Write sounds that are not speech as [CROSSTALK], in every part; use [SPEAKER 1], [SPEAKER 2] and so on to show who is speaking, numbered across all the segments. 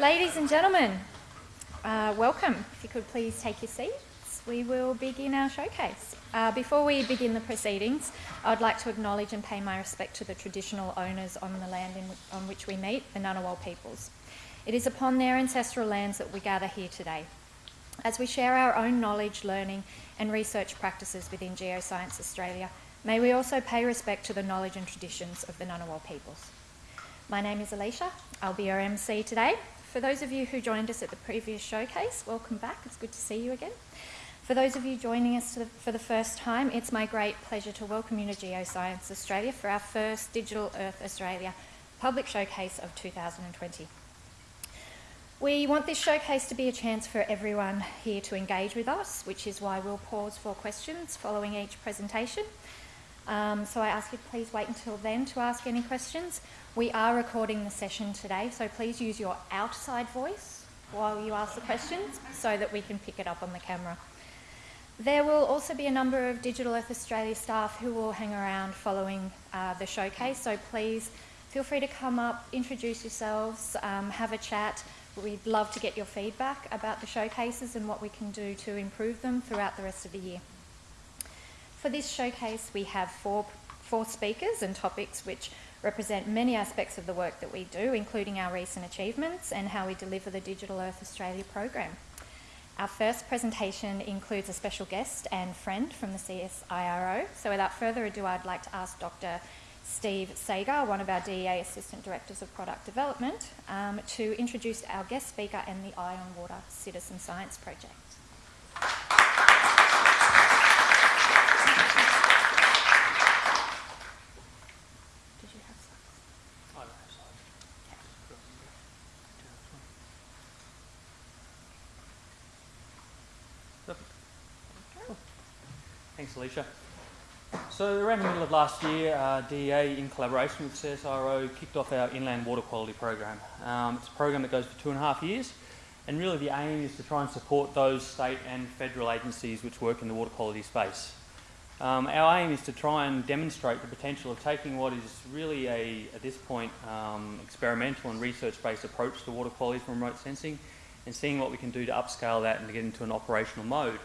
[SPEAKER 1] Ladies and gentlemen, uh, welcome. If you could please take your seats, we will begin our showcase. Uh, before we begin the proceedings, I'd like to acknowledge and pay my respect to the traditional owners on the land in, on which we meet, the Ngunnawal peoples. It is upon their ancestral lands that we gather here today. As we share our own knowledge, learning and research practices within Geoscience Australia, may we also pay respect to the knowledge and traditions of the Ngunnawal peoples. My name is Alicia. I'll be your MC today. For those of you who joined us at the previous showcase, welcome back. It's good to see you again. For those of you joining us for the first time, it's my great pleasure to welcome you to Geoscience Australia for our first Digital Earth Australia public showcase of 2020. We want this showcase to be a chance for everyone here to engage with us, which is why we'll pause for questions following each presentation. Um, so I ask you to please wait until then to ask any questions. We are recording the session today, so please use your outside voice while you ask the questions so that we can pick it up on the camera. There will also be a number of Digital Earth Australia staff who will hang around following uh, the showcase, so please feel free to come up, introduce yourselves, um, have a chat. We'd love to get your feedback about the showcases and what we can do to improve them throughout the rest of the year. For this showcase, we have four, four speakers and topics which represent many aspects of the work that we do, including our recent achievements and how we deliver the Digital Earth Australia program. Our first presentation includes a special guest and friend from the CSIRO. So without further ado, I'd like to ask Dr. Steve Sagar, one of our DEA Assistant Directors of Product Development, um, to introduce our guest speaker and the Eye on Water Citizen Science Project.
[SPEAKER 2] Alicia. So around the middle of last year, uh, DEA, in collaboration with CSIRO, kicked off our inland water quality program. Um, it's a program that goes for two and a half years, and really the aim is to try and support those state and federal agencies which work in the water quality space. Um, our aim is to try and demonstrate the potential of taking what is really a, at this point, um, experimental and research-based approach to water quality from remote sensing and seeing what we can do to upscale that and to get into an operational mode.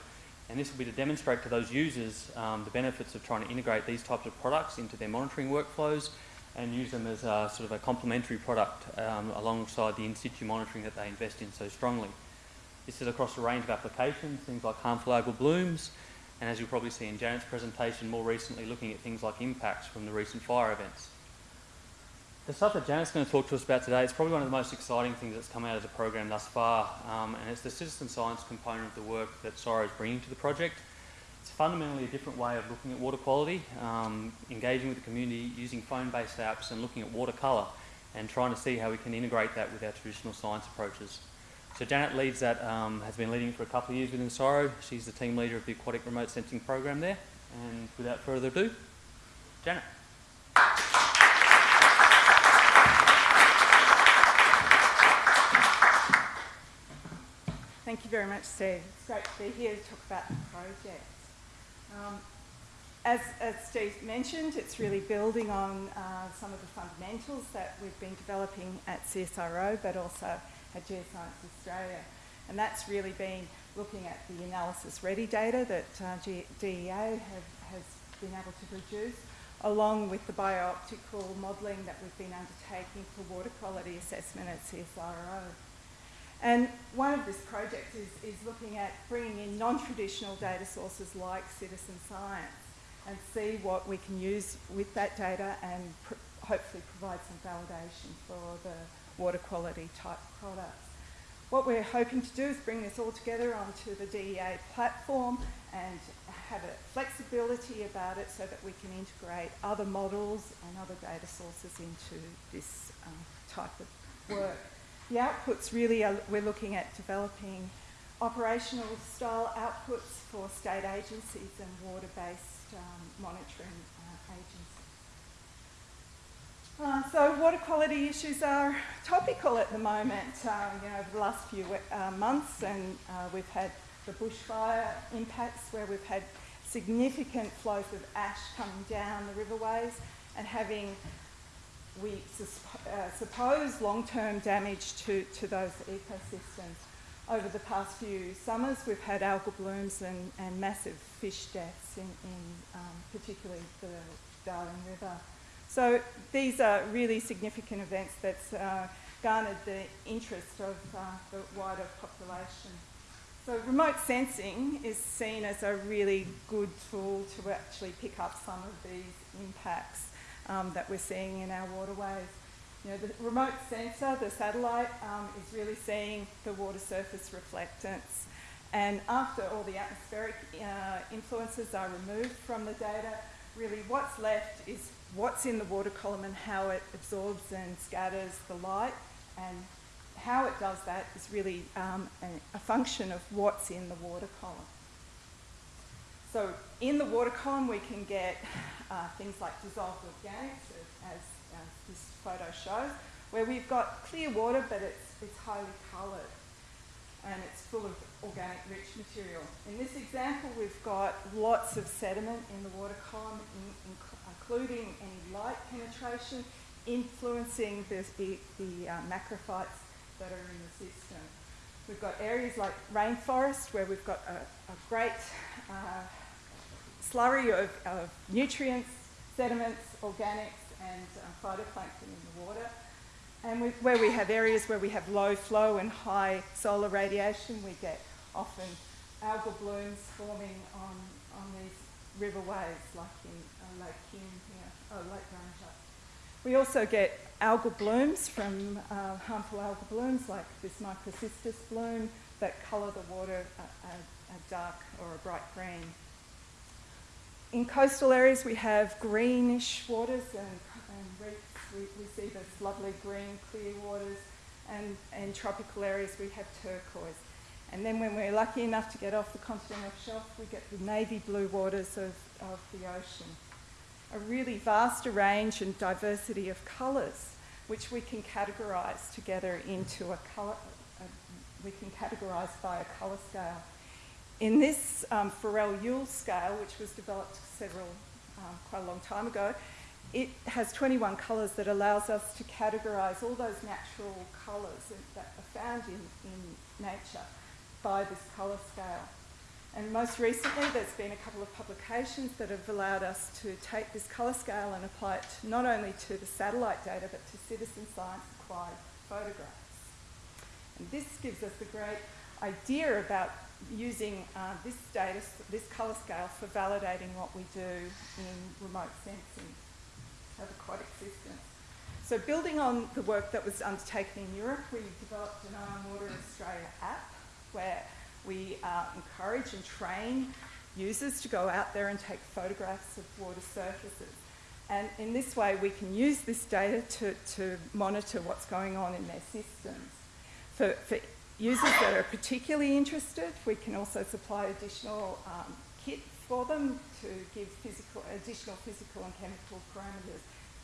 [SPEAKER 2] And this will be to demonstrate to those users um, the benefits of trying to integrate these types of products into their monitoring workflows and use them as a, sort of a complementary product um, alongside the in-situ monitoring that they invest in so strongly. This is across a range of applications, things like harmful algal blooms, and as you'll probably see in Janet's presentation, more recently looking at things like impacts from the recent fire events. The stuff that Janet's going to talk to us about today is probably one of the most exciting things that's come out of the program thus far, um, and it's the citizen science component of the work that CSIRO is bringing to the project. It's fundamentally a different way of looking at water quality, um, engaging with the community, using phone-based apps and looking at water colour and trying to see how we can integrate that with our traditional science approaches. So Janet leads that, um, has been leading for a couple of years within CSIRO. She's the team leader of the aquatic remote sensing program there. And without further ado, Janet.
[SPEAKER 3] Thank you very much, Steve. It's great to be here to talk about the project. Um, as, as, Steve mentioned, it's really building on uh, some of the fundamentals that we've been developing at CSIRO, but also at Geoscience Australia. And that's really been looking at the analysis ready data that uh, DEA have, has been able to produce, along with the biooptical modelling that we've been undertaking for water quality assessment at CSIRO. And one of this project is, is looking at bringing in non-traditional data sources like citizen science and see what we can use with that data and pr hopefully provide some validation for the water quality type products. What we're hoping to do is bring this all together onto the DEA platform and have a flexibility about it so that we can integrate other models and other data sources into this um, type of work. The outputs really are, we're looking at developing operational style outputs for state agencies and water-based um, monitoring uh, agencies. Uh, so water quality issues are topical at the moment, uh, you know, over the last few uh, months and uh, we've had the bushfire impacts where we've had significant flows of ash coming down the riverways and having we uh, suppose long-term damage to, to those ecosystems. Over the past few summers, we've had algal blooms and, and massive fish deaths in, in um, particularly the Darling River. So these are really significant events that's uh, garnered the interest of uh, the wider population. So remote sensing is seen as a really good tool to actually pick up some of these impacts um, that we're seeing in our waterways. You know, the remote sensor, the satellite, um, is really seeing the water surface reflectance. And after all the atmospheric uh, influences are removed from the data, really what's left is what's in the water column and how it absorbs and scatters the light. And how it does that is really um, a, a function of what's in the water column. So in the water column, we can get uh, things like dissolved organics, as, as this photo shows, where we've got clear water, but it's, it's highly coloured and it's full of organic rich material. In this example, we've got lots of sediment in the water column, in, in, including any light penetration, influencing the, the, the uh, macrophytes that are in the system. We've got areas like rainforest where we've got a, a great uh, slurry of, of, nutrients, sediments, organics, and uh, phytoplankton in the water. And we, where we have areas where we have low flow and high solar radiation, we get often algal blooms forming on, on these riverways, like in uh, Lake Hume here, oh, Lake Ranger. We also get algal blooms from uh, harmful algal blooms, like this microcystis bloom, that colour the water a, a, a dark or a bright green. In coastal areas, we have greenish waters and, and reefs. We, we, see this lovely green, clear waters. And in tropical areas, we have turquoise. And then when we're lucky enough to get off the continental shelf, we get the navy blue waters of, of the ocean. A really vast range and diversity of colours, which we can categorise together into a colour, we can categorise by a colour scale. In this um, Forel-Ule scale, which was developed several, um, quite a long time ago, it has 21 colours that allows us to categorise all those natural colours that are found in, in nature by this colour scale. And most recently, there's been a couple of publications that have allowed us to take this colour scale and apply it not only to the satellite data, but to citizen science acquired photographs. And this gives us a great idea about using uh, this data, this colour scale, for validating what we do in remote sensing of aquatic systems. So building on the work that was undertaken in Europe, we developed an Eye on Water Australia app where we uh, encourage and train users to go out there and take photographs of water surfaces. And in this way, we can use this data to, to monitor what's going on in their systems. For, for users that are particularly interested, we can also supply additional um, kits for them to give physical, additional physical and chemical parameters,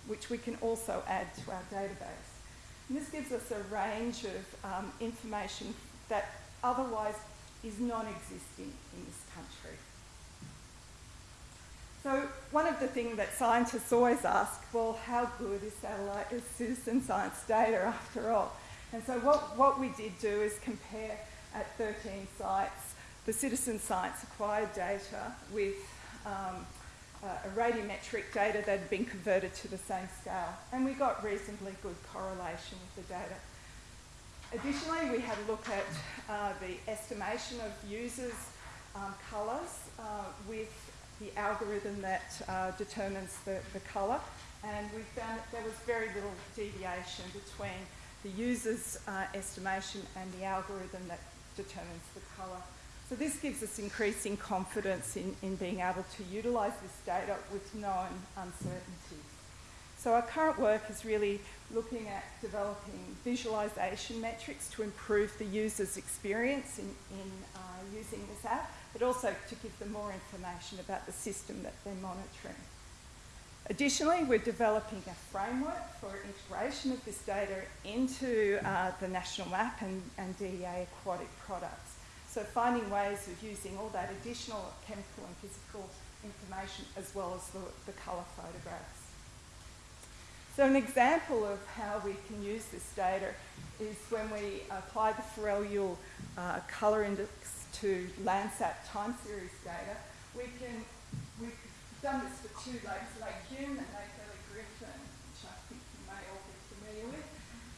[SPEAKER 3] which we can also add to our database. And this gives us a range of um, information that otherwise is non-existing in this country. So one of the things that scientists always ask, well, how good is satellite is citizen science data after all? And so what, what we did do is compare at 13 sites the citizen science acquired data with um, uh, a radiometric data that had been converted to the same scale. And we got reasonably good correlation with the data. Additionally, we had a look at uh, the estimation of users' um, colours uh, with the algorithm that uh, determines the, the colour, and we found that there was very little deviation between the user's uh, estimation and the algorithm that determines the colour. So this gives us increasing confidence in, in being able to utilise this data with known uncertainties. So our current work is really looking at developing visualisation metrics to improve the user's experience in, in uh, using this app, but also to give them more information about the system that they're monitoring. Additionally, we're developing a framework for integration of this data into uh, the national map and, and DEA aquatic products. So finding ways of using all that additional chemical and physical information as well as the, the colour photographs. So an example of how we can use this data is when we apply the Forel-Ule uh, colour index to Landsat time series data, we can, done this for two lakes, Lake Hume and Lake Burley Griffin, which I think you may all be familiar with.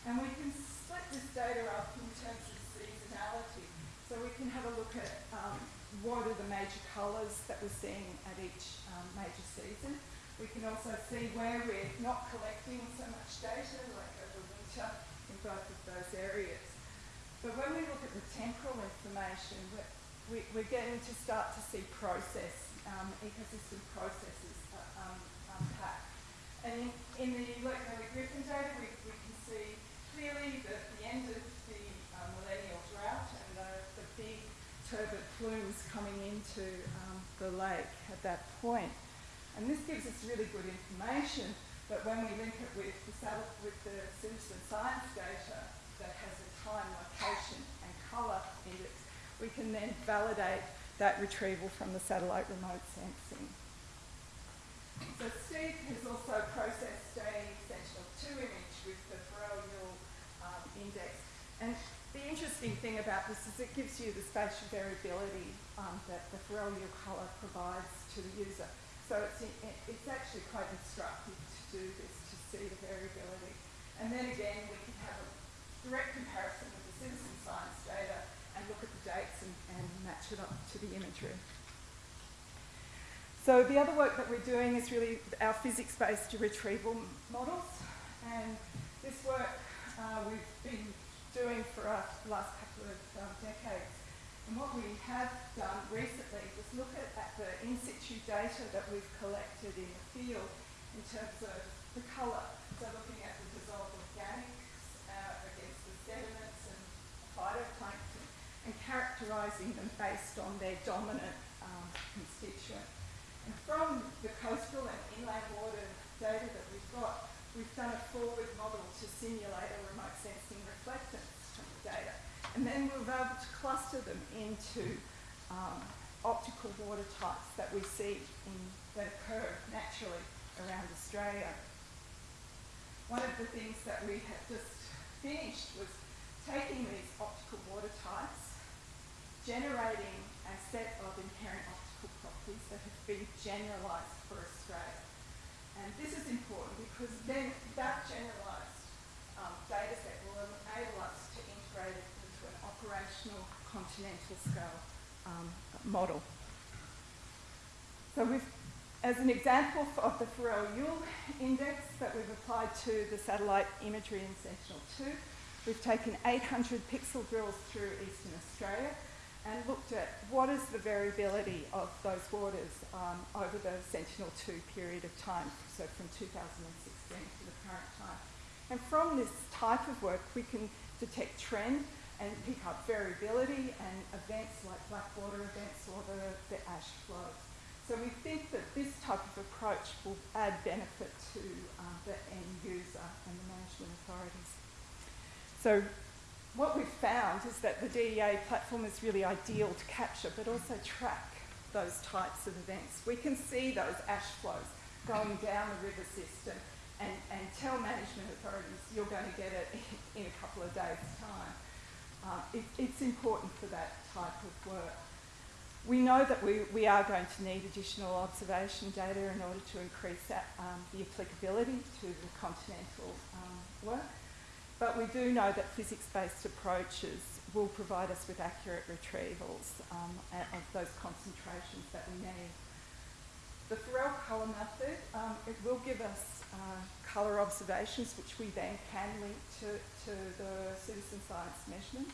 [SPEAKER 3] And we can split this data up in terms of seasonality. So we can have a look at um, what are the major colours that we're seeing at each um, major season. We can also see where we're not collecting so much data, like over winter, in both of those areas. But when we look at the temporal information, we're, we, we're getting to start to see process, um, ecosystem processes uh, um, unpacked. And in, in the Burley Griffin data, we, we can see clearly the, the end of the uh, millennial drought and the, the big turbid plumes coming into um, the lake at that point. And this gives us really good information, but when we link it with the, with the citizen science data that has a time, location and colour index, we can then validate that retrieval from the satellite remote sensing. So Steve has also processed a Sentinel-2 image with the Forel-Ule um, index. And the interesting thing about this is it gives you the spatial variability um, that the Forel-Ule colour provides to the user. So it's, it's actually quite instructive to do this, to see the variability. And then again, we can have a direct comparison with the citizen science data and look at the dates and, and match it up to the imagery. So the other work that we're doing is really our physics-based retrieval models. And this work uh, we've been doing for the last couple of um, decades and what we have done recently was look at, at the in situ data that we've collected in the field in terms of the colour. So looking at the dissolved organics uh, against the sediments and phytoplankton and characterising them based on their dominant um, constituent. And from the coastal and inland water data that we've got, we've done a forward model to simulate a remote sensing reflectance from the data. And then we were able to cluster them into um, optical water types that we see in, that occur naturally around Australia. One of the things that we had just finished was taking these optical water types, generating a set of inherent optical properties that have been generalised for Australia. And this is important because then that generalised um, data set will enable us to integrate it into an operational continental scale um, model. So we've, as an example of the Forel-Ule index that we've applied to the satellite imagery in Sentinel-2, we've taken 800 pixel drills through eastern Australia and looked at what is the variability of those waters um, over the Sentinel-2 period of time, so from 2016 to the current time. And from this type of work, we can detect trend and pick up variability and events like blackwater events or the, the ash flows. So we think that this type of approach will add benefit to uh, the end user and the management authorities. So what we've found is that the DEA platform is really ideal to capture but also track those types of events. We can see those ash flows going down the river system and, and tell management authorities you're going to get it in a couple of days' time. Uh, it, it's important for that type of work. We know that we, we are going to need additional observation data in order to increase that, um, the applicability to the continental um, work, but we do know that physics-based approaches will provide us with accurate retrievals um, of those concentrations that we need. The Forel colour method, um, it will give us uh, colour observations, which we then can link to, to the citizen science measurement.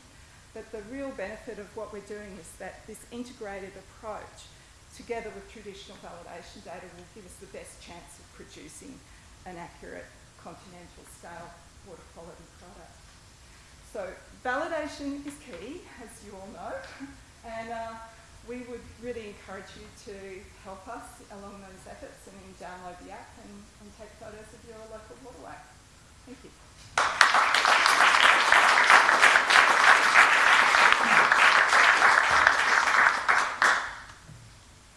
[SPEAKER 3] But the real benefit of what we're doing is that this integrated approach, together with traditional validation data, will give us the best chance of producing an accurate continental scale water quality product. So validation is key, as you all know, and uh, we would really encourage you to help us along those efforts and then download the app and, and take photos of your local waterway. Thank you.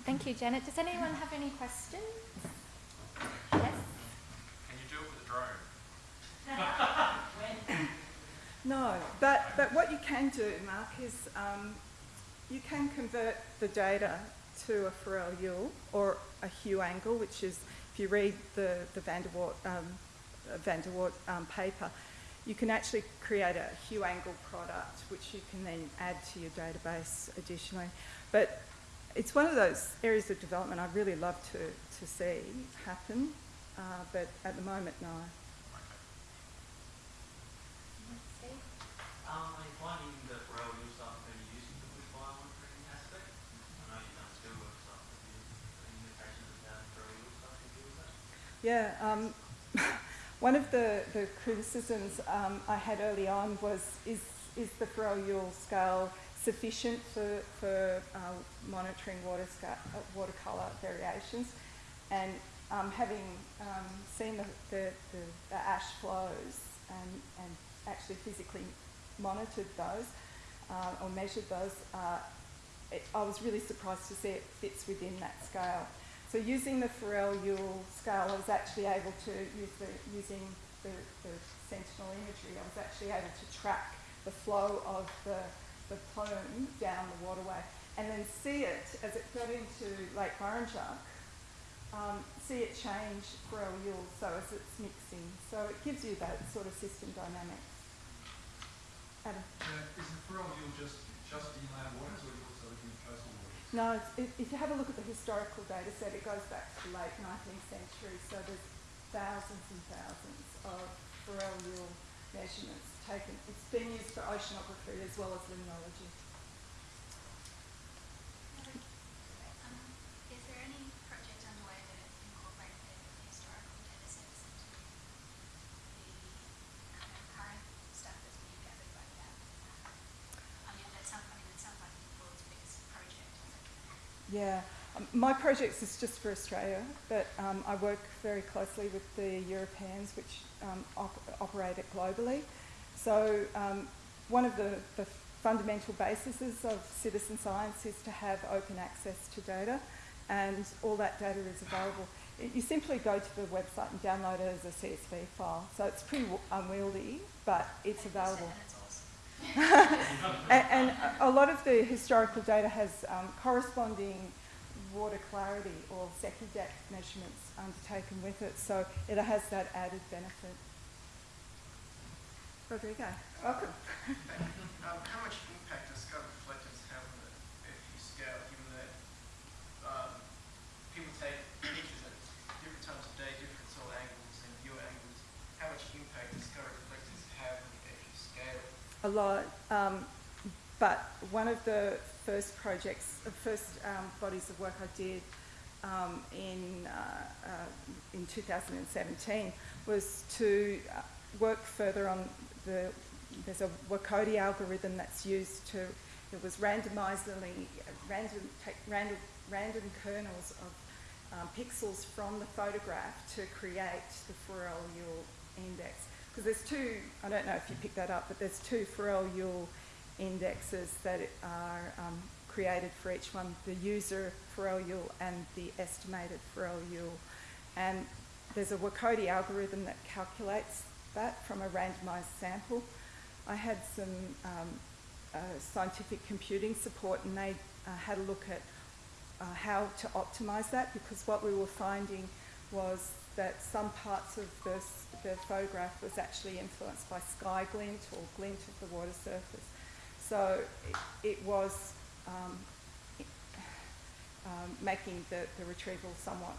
[SPEAKER 1] Thank you, Janet. Does anyone have any questions? Yes?
[SPEAKER 4] Can you do it with a drone?
[SPEAKER 3] No, but, but what you can do, Mark, is um, you can convert the data to a Forel-Ule or a Hue angle, which is, if you read the, the Van der Woerd, um, Van der Woerd um, paper, you can actually create a Hue angle product, which you can then add to your database additionally. But it's one of those areas of development I'd really love to, to see happen, uh, but at the moment, no. Yeah, um, [LAUGHS] one of the, the criticisms um, I had early on was is, is the Forel-Ule scale sufficient for, for uh, monitoring water uh, watercolour variations? And um, having um, seen the, the, the, the ash flows and, and actually physically monitored those uh, or measured those, uh, it, I was really surprised to see it fits within that scale. So using the Forel-Ule scale, I was actually able to use the using the, the Sentinel imagery. I was actually able to track the flow of the, the plume down the waterway, and then see it as it got into Lake Burrinjuck. Um, see it change Forel-Ule, so as it's mixing. So it gives you that sort of system dynamics.
[SPEAKER 5] Uh, is the Yule just, just inland waters or also looking at coastal waters?
[SPEAKER 3] No, it's, if, if you have a look at the historical data set, it goes back to the late 19th century, so there's thousands and thousands of Forel-Ule measurements taken. It's been used for oceanography as well as limnology.
[SPEAKER 6] Um, is there any project underway that incorporates the historical data sets into the kind of current stuff that's being gathered by that? I mean, that sounds, I mean, it sounds like the world's biggest project.
[SPEAKER 3] Yeah, um, my project is just for Australia, but um, I work very closely with the Europeans, which um, op- operate it globally. So um, one of the, the fundamental bases of citizen science is to have open access to data, and all that data is available. You simply go to the website and download it as a CSV file. So it's pretty w- unwieldy, but it's available. [LAUGHS]
[SPEAKER 6] And.
[SPEAKER 3] And, and a a lot of the historical data has um, corresponding water clarity or Secchi measurements undertaken with it, so it has that added benefit. Rodrigo, welcome.
[SPEAKER 7] Um, how much impact does scope reflectors have on the FU scale, given that um, people take pictures at different times of day, different soil angles and view angles? How much impact does scope reflectors have on the FU scale?
[SPEAKER 3] A lot, um, but one of the first projects, the first um, bodies of work I did um, in uh, uh, in 2017 was to uh, work further on the. There's a WACODI algorithm that's used to. It was randomizingly random take random random kernels of um, pixels from the photograph to create the Forel-Ule index. Because there's two, I don't know if you picked that up, but there's two Forel-Ule indexes that are um, created for each one, the user Forel-Ule and the estimated Forel-Ule. And there's a WACODI algorithm that calculates that from a randomized sample. I had some um, uh, scientific computing support and they uh, had a look at uh, how to optimize that because what we were finding was that some parts of the, the photograph was actually influenced by sky glint or glint of the water surface. So it, it was um, um, making the, the retrieval somewhat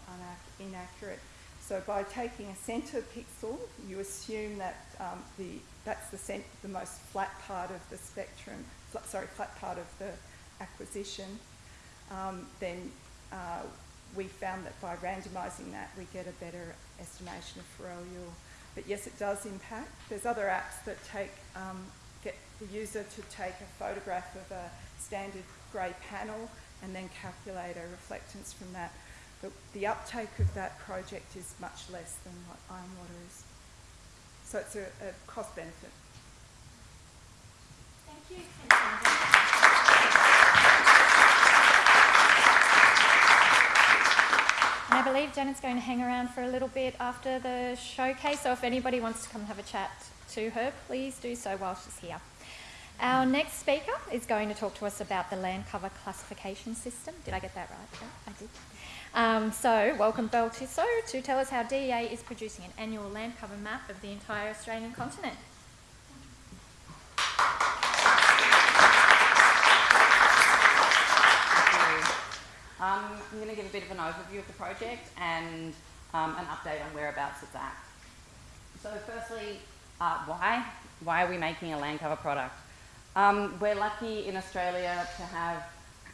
[SPEAKER 3] inaccurate. So by taking a centre pixel, you assume that um, the, that's the, the most flat part of the spectrum, fl- sorry, flat part of the acquisition. Um, then uh, we found that by randomising that, we get a better estimation of Forel-Ule. But yes, it does impact. There's other apps that take um, get the user to take a photograph of a standard grey panel and then calculate a reflectance from that. But the uptake of that project is much less than what Eye on Water is. So it's a, a cost benefit.
[SPEAKER 1] Thank you. I believe Janet's going to hang around for a little bit after the showcase, so if anybody wants to come have a chat to her, please do so while she's here. Our next speaker is going to talk to us about the land cover classification system. Did I get that right? Yeah, I did. Um, so, welcome Belle Tissot to tell us how DEA is producing an annual land cover map of the entire Australian continent.
[SPEAKER 8] I'm going to give a bit of an overview of the project and um, an update on whereabouts it's at. So firstly, uh, why? Why are we making a land cover product? Um, we're lucky in Australia to have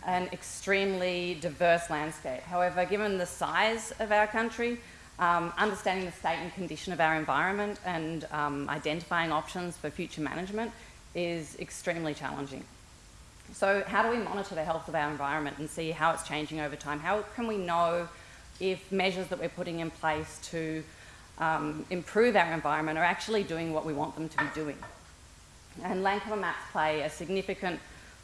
[SPEAKER 8] an extremely diverse landscape. However, given the size of our country, um, understanding the state and condition of our environment and um, identifying options for future management is extremely challenging. So how do we monitor the health of our environment and see how it's changing over time? How can we know if measures that we're putting in place to um, improve our environment are actually doing what we want them to be doing? And land cover maps play a significant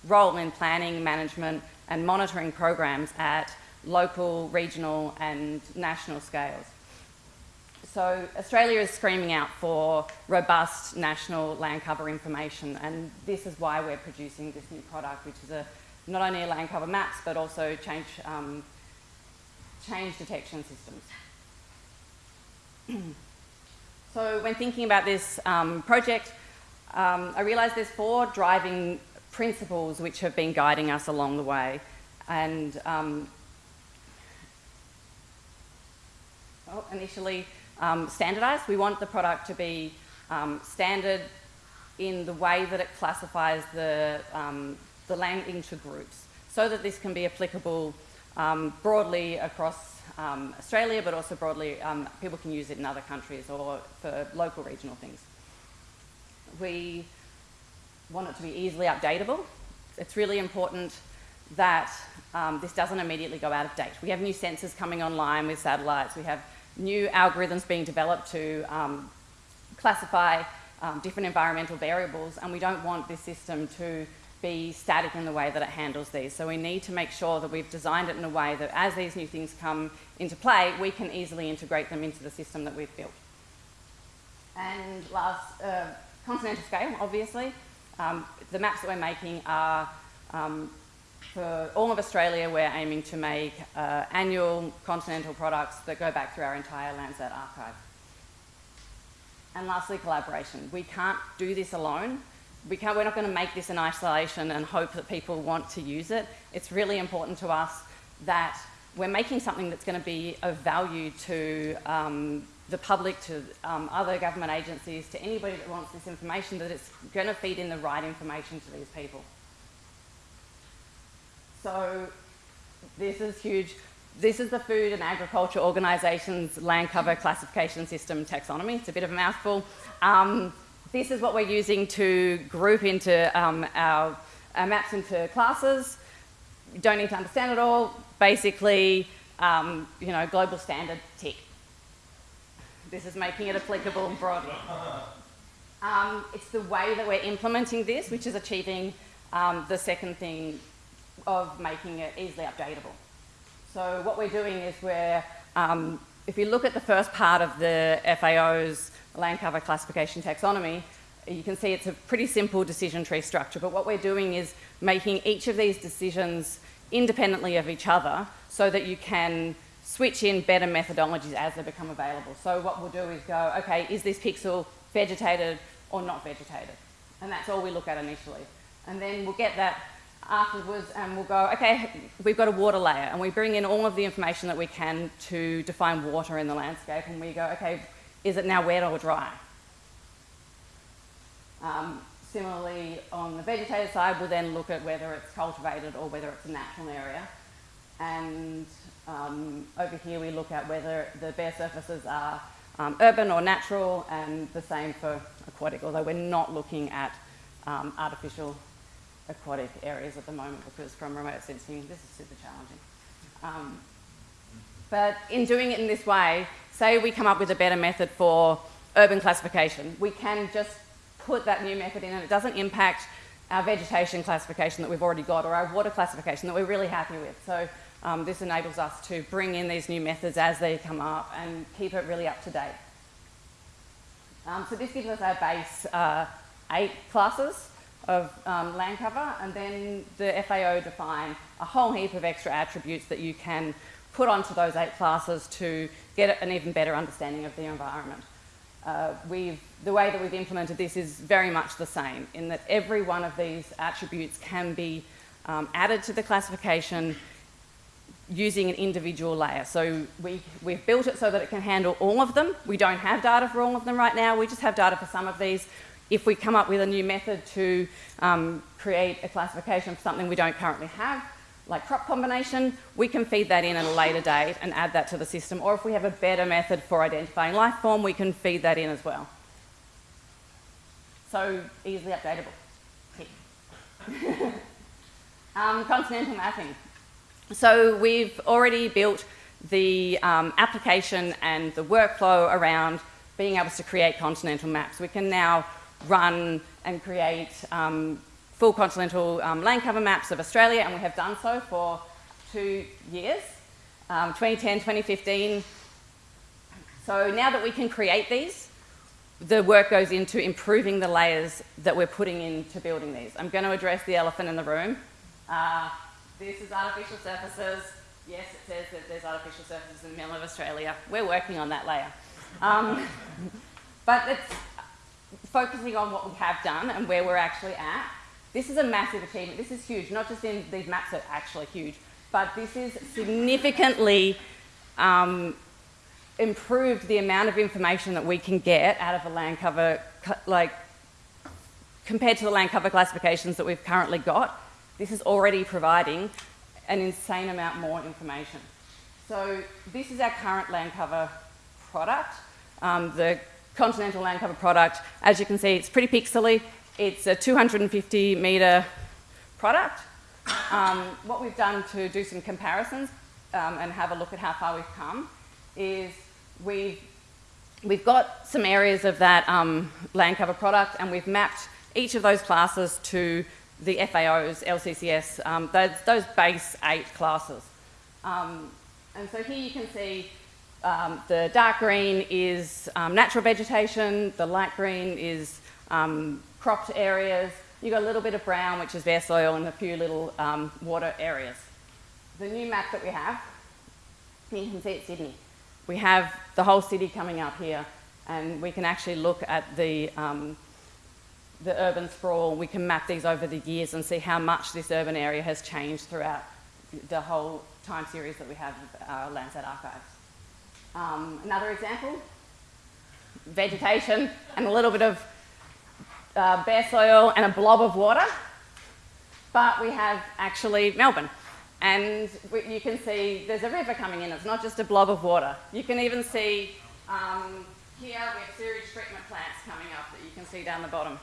[SPEAKER 8] role in planning, management and monitoring programs at local, regional and national scales. So Australia is screaming out for robust national land cover information and this is why we're producing this new product which is a, not only a land cover maps but also change, um, change detection systems. [CLEARS THROAT] so when thinking about this um, project, um, I realised there's four driving principles which have been guiding us along the way. And um, well, initially um, standardised. We want the product to be um, standard in the way that it classifies the, um, the land into groups so that this can be applicable um, broadly across um, Australia, but also broadly, people can use it in other countries or for local regional things. We want it to be easily updatable. It's really important that um, this doesn't immediately go out of date. We have new sensors coming online with satellites. We have new algorithms being developed to um, classify um, different environmental variables, and we don't want this system to be static in the way that it handles these. So we need to make sure that we've designed it in a way that as these new things come into play, we can easily integrate them into the system that we've built. And last, uh, continental scale, obviously. Um, the maps that we're making are um, for all of Australia, we're aiming to make uh, annual continental products that go back through our entire Landsat archive. And lastly, collaboration. We can't do this alone. We can't, we're not going to make this in isolation and hope that people want to use it. It's really important to us that we're making something that's going to be of value to um, the public, to um, other government agencies, to anybody that wants this information, that it's going to feed in the right information to these people. So this is huge. This is the Food and Agriculture Organisation's land cover classification system taxonomy. It's a bit of a mouthful. Um, this is what we're using to group into um, our, our, maps into classes. You don't need to understand it all. Basically, um, you know, global standard tick. This is making it applicable broadly. Um, it's the way that we're implementing this, which is achieving um, the second thing of making it easily updatable. So what we're doing is we're, um, if you look at the first part of the FAO's land cover classification taxonomy, you can see it's a pretty simple decision tree structure, but what we're doing is making each of these decisions independently of each other so that you can switch in better methodologies as they become available. So what we'll do is go, okay, is this pixel vegetated or not vegetated? And that's all we look at initially. And then we'll get that afterwards and we'll go, okay, we've got a water layer and we bring in all of the information that we can to define water in the landscape and we go, okay, is it now wet or dry? Um, similarly, on the vegetated side, we'll then look at whether it's cultivated or whether it's a natural area. And um, over here we look at whether the bare surfaces are um, urban or natural and the same for aquatic, although we're not looking at um, artificial aquatic areas at the moment because from remote sensing, this is super challenging. Um, but in doing it in this way, say we come up with a better method for urban classification, we can just put that new method in and it doesn't impact our vegetation classification that we've already got or our water classification that we're really happy with. So Um, this enables us to bring in these new methods as they come up and keep it really up to date. Um, so this gives us our base uh, eight classes of um, land cover, and then the FAO define a whole heap of extra attributes that you can put onto those eight classes to get an even better understanding of the environment. Uh, the way that we've implemented this is very much the same in that every one of these attributes can be um, added to the classification using an individual layer. So we, we've built it so that it can handle all of them. We don't have data for all of them right now. We just have data for some of these. If we come up with a new method to um, create a classification for something we don't currently have, like crop combination, we can feed that in at a later date and add that to the system. Or if we have a better method for identifying life form, we can feed that in as well. So easily updatable. [LAUGHS] Um, continental mapping. So we've already built the um, application and the workflow around being able to create continental maps. We can now run and create um, full continental um, land cover maps of Australia, and we have done so for two years, um, 2010, 2015. So now that we can create these, the work goes into improving the layers that we're putting into building these. I'm going to address the elephant in the room. Uh, this is artificial surfaces. Yes, it says that there's artificial surfaces in the middle of Australia. We're working on that layer. Um, [LAUGHS] but it's focusing on what we have done and where we're actually at. This is a massive achievement. This is huge, not just in these maps are actually huge, but this is significantly um, improved the amount of information that we can get out of a land cover, like compared to the land cover classifications that we've currently got. This is already providing an insane amount more information. So this is our current land cover product. Um, the continental land cover product, as you can see, it's pretty pixely. It's a 250 metre product. Um, what we've done to do some comparisons um, and have a look at how far we've come is we've, we've got some areas of that um, land cover product and we've mapped each of those classes to the FAO's LCCS, um, those, those, base eight classes. Um, and so here you can see um, the dark green is um, natural vegetation, the light green is um, cropped areas. You've got a little bit of brown, which is bare soil, and a few little um, water areas. The new map that we have, you can see it's Sydney. We have the whole city coming up here, and we can actually look at the, um, the urban sprawl. We can map these over the years and see how much this urban area has changed throughout the whole time series that we have our Landsat archives. Um, another example, vegetation and a little bit of uh, bare soil and a blob of water, but we have actually Melbourne. And we, you can see there's a river coming in, it's not just a blob of water. You can even see um, here we have sewage treatment plants coming up that you can see down the bottom.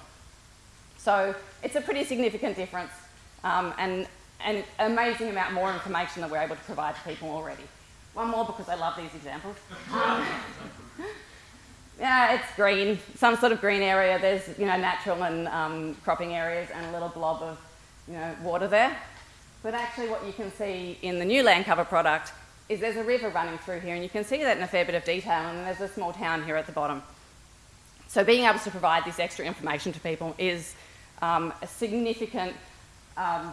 [SPEAKER 8] So it's a pretty significant difference um, and an amazing amount more information that we're able to provide to people already. One more because I love these examples. Um, [LAUGHS] yeah, it's green, some sort of green area. There's, you know, natural and um, cropping areas and a little blob of, you know, water there. But actually what you can see in the new land cover product is there's a river running through here and you can see that in a fair bit of detail and there's a small town here at the bottom. So being able to provide this extra information to people is um, a significant, um,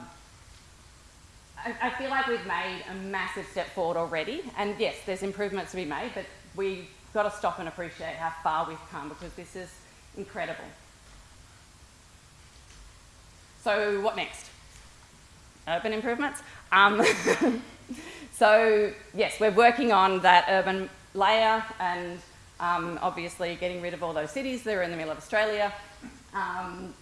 [SPEAKER 8] I, I feel like we've made a massive step forward already and yes, there's improvements to be made, but we've got to stop and appreciate how far we've come because this is incredible. So what next? Urban improvements. Um, [LAUGHS] so yes, we're working on that urban layer and um, obviously getting rid of all those cities that are in the middle of Australia. Um,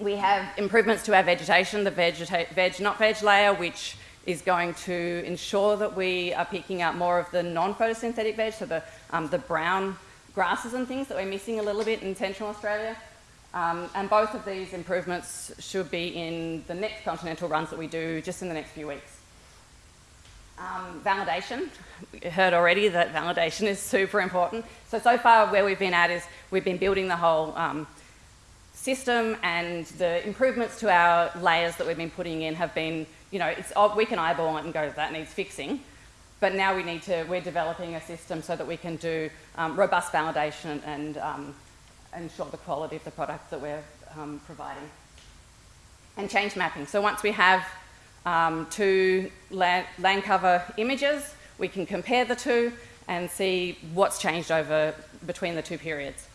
[SPEAKER 8] we have improvements to our vegetation, the vegeta veg not veg layer, which is going to ensure that we are picking up more of the non-photosynthetic veg, so the, um, the brown grasses and things that we're missing a little bit in central Australia. Um, and both of these improvements should be in the next continental runs that we do just in the next few weeks. Um, validation, we heard already that validation is super important. So, so far where we've been at is we've been building the whole um, system and the improvements to our layers that we've been putting in have been, you know, it's, we can eyeball it and go, that needs fixing. But now we need to, we're developing a system so that we can do um, robust validation and um, ensure the quality of the product that we're um, providing. And change mapping. So once we have um, two land, land cover images, we can compare the two and see what's changed over between the two periods.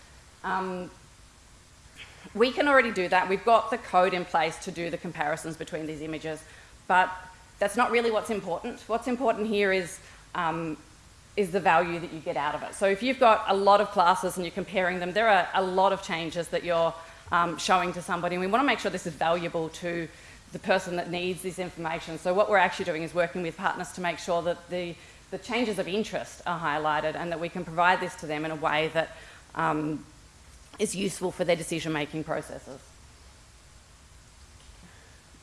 [SPEAKER 8] Um, we can already do that. We've got the code in place to do the comparisons between these images, but that's not really what's important. What's important here is, um, is the value that you get out of it. So if you've got a lot of classes and you're comparing them, there are a lot of changes that you're um, showing to somebody, and we want to make sure this is valuable to the person that needs this information. So what we're actually doing is working with partners to make sure that the, the changes of interest are highlighted and that we can provide this to them in a way that um, is useful for their decision-making processes.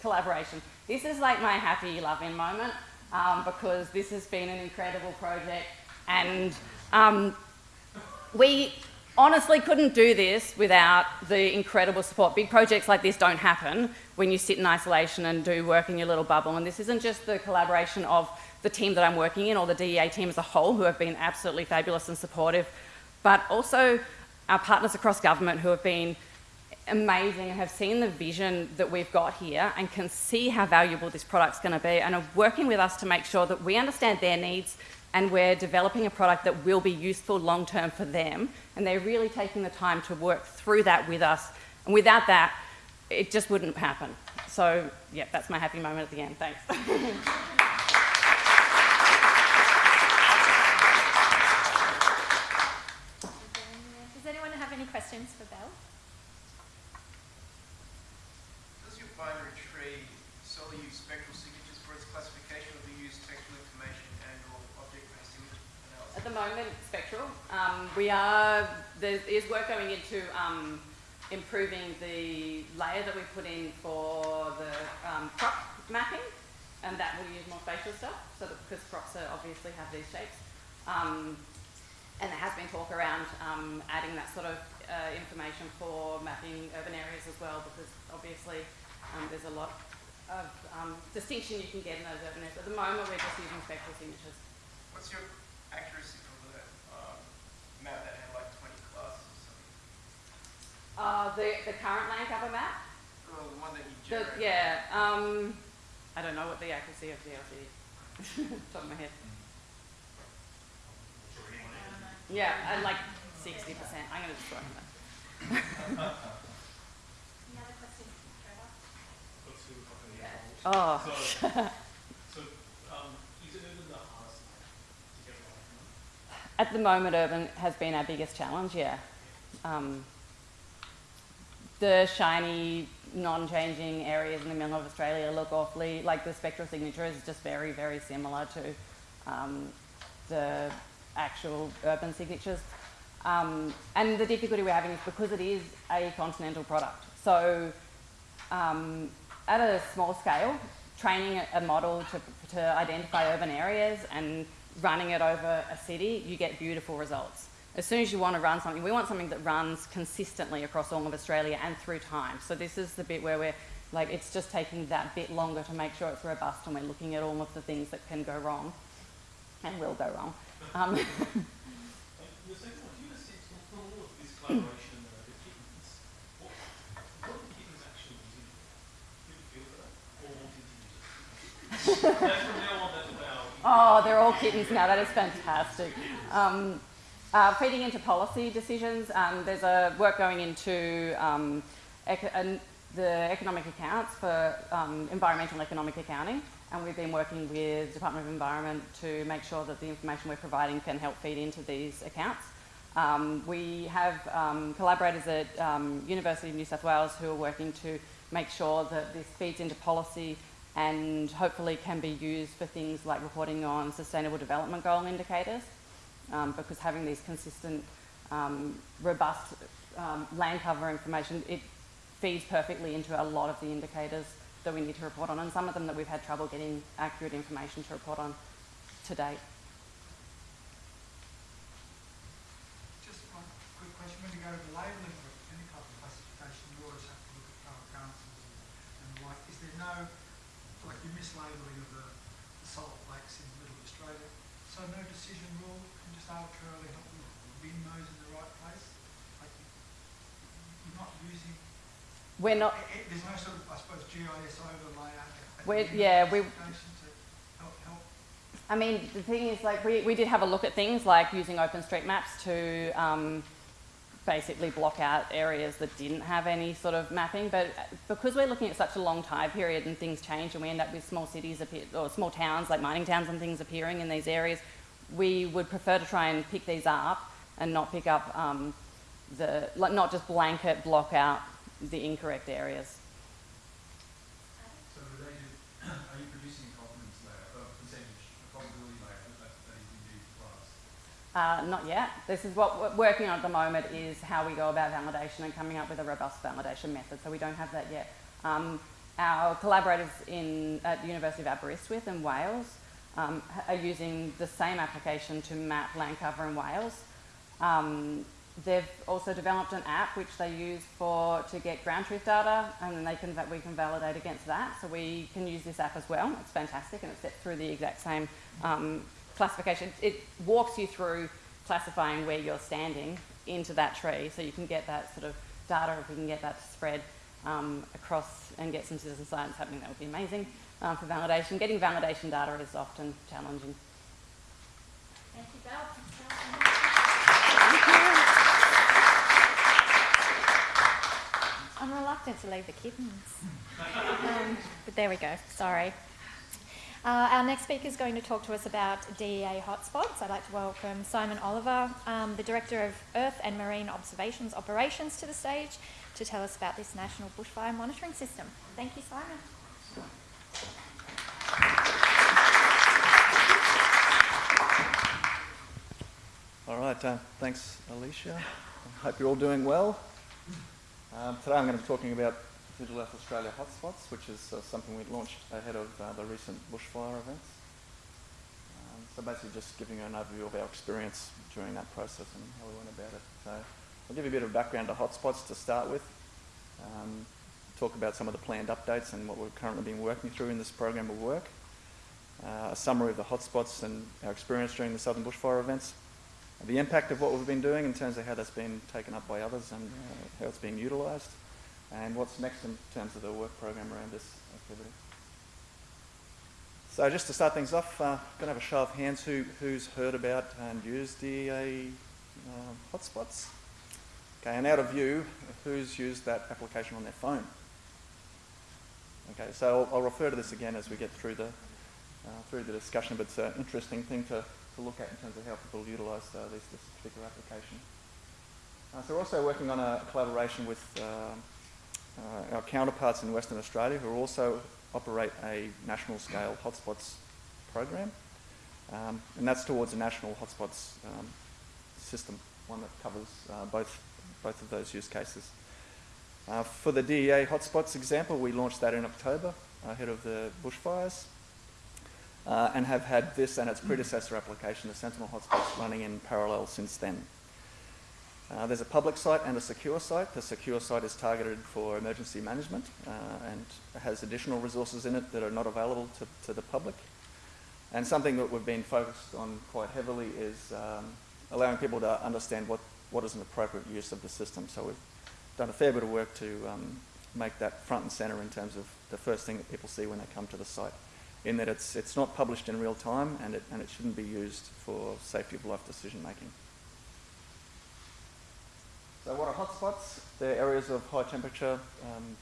[SPEAKER 8] Collaboration. This is like my happy loving moment um, because this has been an incredible project and um, we honestly couldn't do this without the incredible support. Big projects like this don't happen when you sit in isolation and do work in your little bubble. And this isn't just the collaboration of the team that I'm working in or the DEA team as a whole who have been absolutely fabulous and supportive, but also our partners across government who have been amazing and have seen the vision that we've got here and can see how valuable this product's going to be and are working with us to make sure that we understand their needs and we're developing a product that will be useful long term for them. And they're really taking the time to work through that with us. And without that, it just wouldn't happen. So, yeah, that's my happy moment at the end. Thanks. [LAUGHS]
[SPEAKER 1] Does anyone have any questions for Belle?
[SPEAKER 7] Does your binary tree solely use spectral signatures for its classification, or do you use textural information and/or object-based image analysis?
[SPEAKER 8] At the moment, spectral. Um, we are, there is work going into um, improving the layer that we put in for the um, crop mapping, and that will use more spatial stuff, so that, because crops are obviously have these shapes. Um, and there has been talk around um, adding that sort of uh, information for mapping urban areas as well, because obviously um, there's a lot of um, distinction you can get in those urban areas. At the moment, we're just using spectral signatures.
[SPEAKER 7] What's your accuracy for the um, map that had like 20 classes or something?
[SPEAKER 8] Uh, the, the current land cover map?
[SPEAKER 7] Well, the one that you
[SPEAKER 8] The, yeah, um, I don't know what the accuracy of DLC is. [LAUGHS] Top of my head. Yeah, uh, like 60%. I'm going to destroy that.
[SPEAKER 1] Any other questions for Trevor?
[SPEAKER 8] Oh, [LAUGHS]
[SPEAKER 5] So, so, um, is it even the hardest to get right
[SPEAKER 8] at the moment, urban has been our biggest challenge, yeah. Um, the shiny, non-changing areas in the middle of Australia look awfully, like the spectral signature is just very, very similar to um, the actual urban signatures. Um, and the difficulty we're having is because it is a continental product. So um, at a small scale, training a- model to, to identify urban areas and running it over a city, you get beautiful results. As soon as you want to run something, we want something that runs consistently across all of Australia and through time. So this is the bit where we're like, it's just taking that bit longer to make sure it's robust and we're looking at all of the things that can go wrong and will go wrong. Um, [LAUGHS]
[SPEAKER 5] And the second one, do you have a sense from, from all of this collaboration, the kittens, what, what are the kittens actually using it for? Do you feel for that? Or wanting to use it? That's from now on, that's about.
[SPEAKER 8] Oh, they're all kittens now. That is fantastic. Um, uh, feeding into policy decisions, um, there's a work going into um, the economic accounts for um, environmental and economic accounting, and we've been working with the Department of Environment to make sure that the information we're providing can help feed into these accounts. Um, we have um, collaborators at um, University of New South Wales who are working to make sure that this feeds into policy and hopefully can be used for things like reporting on sustainable development goal indicators um, because having these consistent, um, robust um, land cover information, it feeds perfectly into a lot of the indicators that we need to report on and some of them that we've had trouble getting accurate information to report on to date.
[SPEAKER 9] Just one quick question. When you go to the labelling of any type of classification, you always have to look at power councils and the like. Is there no, like you
[SPEAKER 8] We're not.
[SPEAKER 9] there's no sort of, I suppose, GIS overlay.
[SPEAKER 8] We're- yeah, we-
[SPEAKER 9] specification to help help
[SPEAKER 8] I mean, the thing is, like, we, we did have a look at things like using OpenStreetMaps to um, basically block out areas that didn't have any sort of mapping. But because we're looking at such a long time period and things change and we end up with small cities appear, or small towns, like mining towns and things appearing in these areas, we would prefer to try and pick these up and not pick up um, the, like, not just blanket block out the incorrect areas.
[SPEAKER 10] So related, [CLEARS THROAT] are you producing a confidence layer, a percentage, a probability layer that, that is indeed class?
[SPEAKER 8] Uh, not yet. This is what we're working on at the moment is how we go about validation and coming up with a robust validation method. So we don't have that yet. Um, our collaborators in, at the University of Aberystwyth in Wales um, are using the same application to map land cover in Wales. Um, they've also developed an app which they use for to get ground truth data, and then they can we can validate against that. So we can use this app as well. It's fantastic, and it's set through the exact same um, classification. It walks you through classifying where you're standing into that tree, so you can get that sort of data. If we can get that to spread um, across and get some citizen science happening, that would be amazing um, for validation. Getting validation data is often challenging.
[SPEAKER 1] Thank you. I'm reluctant to leave the kittens. Um, but there we go, sorry. Uh, our next speaker is going to talk to us about DEA hotspots. I'd like to welcome Simon Oliver, um, the Director of Earth and Marine Observations Operations, to the stage to tell us about this national bushfire monitoring system. Thank you, Simon.
[SPEAKER 11] All right, uh, thanks, Alicia. I hope you're all doing well. Um, today I'm going to be talking about Digital Earth Australia hotspots, which is uh, something we launched ahead of uh, the recent bushfire events. Um, so basically just giving you an overview of our experience during that process and how we went about it. So I'll give you a bit of background to hotspots to start with, um, talk about some of the planned updates and what we've currently been working through in this program of work, uh, a summary of the hotspots and our experience during the southern bushfire events, the impact of what we've been doing in terms of how that's been taken up by others and uh, how it's being utilised, and what's next in terms of the work program around this activity. So just to start things off, uh, going to have a show of hands who, who's heard about and used DEA uh, hotspots. Okay, and out of you, who's used that application on their phone? Okay, so I'll, I'll refer to this again as we get through the, uh, through the discussion, but it's an interesting thing to, to look at in terms of how people utilise uh, this, this particular application. Uh, so we're also working on a collaboration with uh, uh, our counterparts in Western Australia who also operate a national scale hotspots program. Um, and that's towards a national hotspots um, system, one that covers uh, both, both of those use cases. Uh, for the DEA hotspots example, we launched that in October ahead of the bushfires uh, and have had this and its predecessor application, the Sentinel hotspots, running in parallel since then. Uh, there's a public site and a secure site. The secure site is targeted for emergency management uh, and has additional resources in it that are not available to, to the public. And something that we've been focused on quite heavily is um, allowing people to understand what, what is an appropriate use of the system. So we've done a fair bit of work to um, make that front and centre in terms of the first thing that people see when they come to the site, in that it's, it's not published in real time and it, and it shouldn't be used for safety of life decision making. So what are hotspots? They're areas of high temperature um,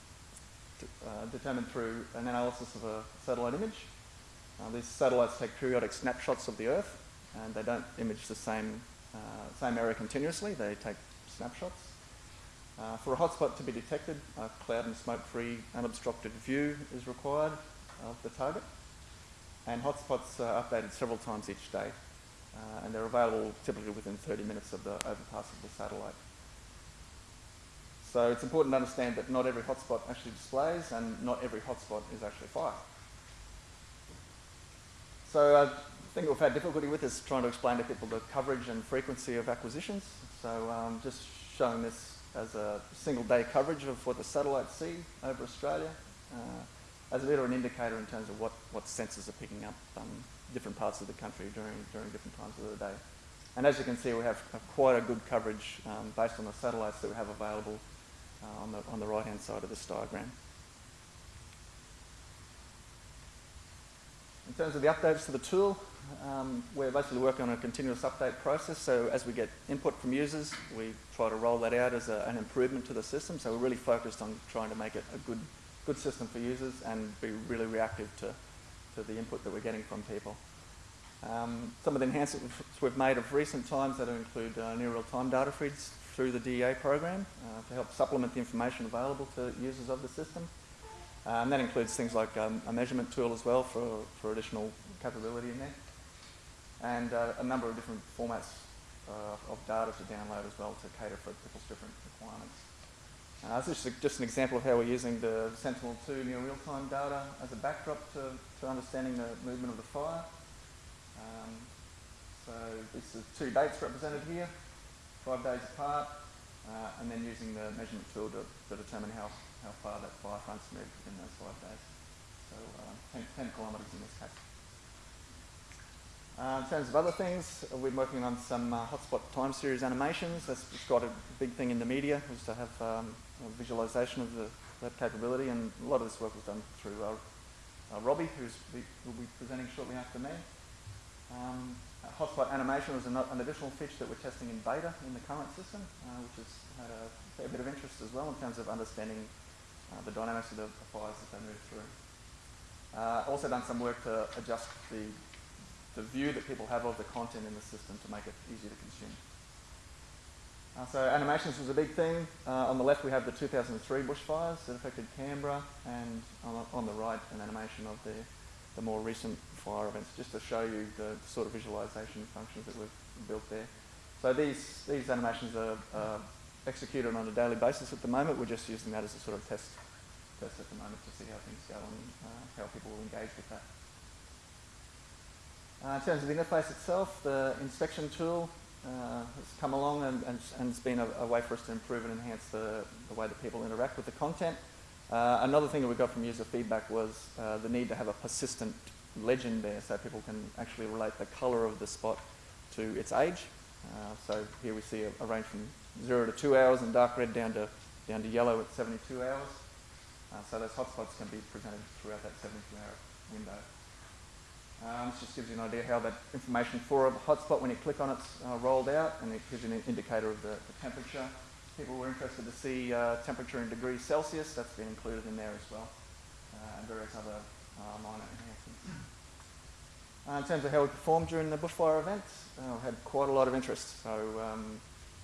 [SPEAKER 11] uh, determined through an analysis of a satellite image. Uh, these satellites take periodic snapshots of the Earth and they don't image the same, uh, same area continuously, they take snapshots. Uh, for a hotspot to be detected, a cloud and smoke-free unobstructed view is required of the target. And hotspots are updated several times each day. Uh, and they're available typically within 30 minutes of the overpass of the satellite. So it's important to understand that not every hotspot actually displays and not every hotspot is actually fire. So uh, the thing we've had difficulty with is trying to explain to people the coverage and frequency of acquisitions. So um, just showing this as a single day coverage of what the satellites see over Australia. Uh, as a bit of an indicator in terms of what, what sensors are picking up um, different parts of the country during, during different times of the day. And as you can see, we have uh, quite a good coverage um, based on the satellites that we have available uh, on the, on the right-hand side of this diagram. In terms of the updates to the tool, um, we're basically working on a continuous update process. So as we get input from users, we try to roll that out as a, an improvement to the system. So we're really focused on trying to make it a good, good system for users and be really reactive to, to the input that we're getting from people. Um, some of the enhancements we've made of recent times that include uh, near real-time data feeds through the DEA program uh, to help supplement the information available to users of the system. Uh, and that includes things like um, a measurement tool as well for, for additional capability in there. And uh, a number of different formats uh, of data to download as well to cater for people's different requirements. Uh, this is just an example of how we're using the Sentinel-2 near real-time data as a backdrop to, to understanding the movement of the fire. Um, so this is two dates represented here, five days apart, uh, and then using the measurement tool to, to determine how, how far that fire front's moved within those five days. So uh, 10, 10 kilometres in this case. Uh, in terms of other things, uh, we're working on some uh, hotspot time series animations. That's got a big thing in the media, is to have um, a visualization of the, capability, and a lot of this work was done through uh, uh, Robbie, who will be presenting shortly after me. Um, hotspot animation was an, an, additional feature that we're testing in beta in the current system, uh, which has had a fair bit of interest as well in terms of understanding the dynamics of the, fires that they move through. also done some work to adjust the the view that people have of the content in the system to make it easier to consume. Uh, so animations was a big thing. Uh, on the left we have the 2003 bushfires that affected Canberra and on, on the right an animation of the, the more recent fire events just to show you the sort of visualization functions that we've built there. So these, these animations are uh, executed on a daily basis at the moment. We're just using that as a sort of test, test at the moment to see how things go and uh, how people will engage with that. Uh, in terms of the interface itself, the inspection tool uh, has come along and, and, and it's been a, a, way for us to improve and enhance the, the way that people interact with the content. Uh, another thing that we got from user feedback was uh, the need to have a persistent legend there so people can actually relate the colour of the spot to its age. Uh, so here we see a, a, range from 0 to 2 hours and dark red down to, down to yellow at 72 hours. Uh, so those hotspots can be presented throughout that 72 hour window. Um, this just gives you an idea how that information for a hotspot, when you click on it, uh, rolled out, and it gives you an indicator of the, the temperature. People were interested to see uh, temperature in degrees Celsius. That's been included in there as well, uh, and various other uh, minor enhancements. Uh, in terms of how we performed during the bushfire events, uh, we had quite a lot of interest. So um,